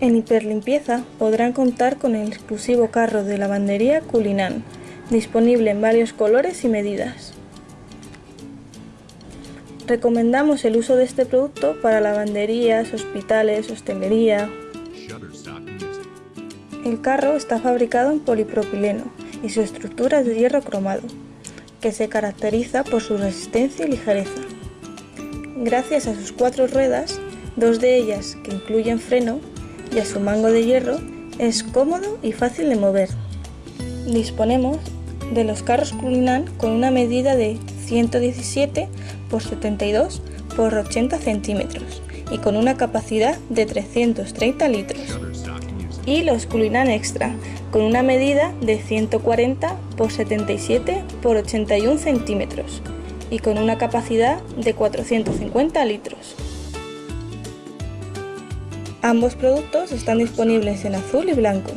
En Hiperlimpieza podrán contar con el exclusivo carro de lavandería Culinan, disponible en varios colores y medidas. Recomendamos el uso de este producto para lavanderías, hospitales, hostelería. El carro está fabricado en polipropileno y su estructura es de hierro cromado, que se caracteriza por su resistencia y ligereza. Gracias a sus cuatro ruedas, dos de ellas que incluyen freno, y a su mango de hierro, es cómodo y fácil de mover. Disponemos de los carros Culinan con una medida de 117 por 72 por 80 centímetros y con una capacidad de 330 litros. Y los Culinan Extra con una medida de 140 por 77 por 81 centímetros y con una capacidad de 450 litros. Ambos productos están disponibles en azul y blanco.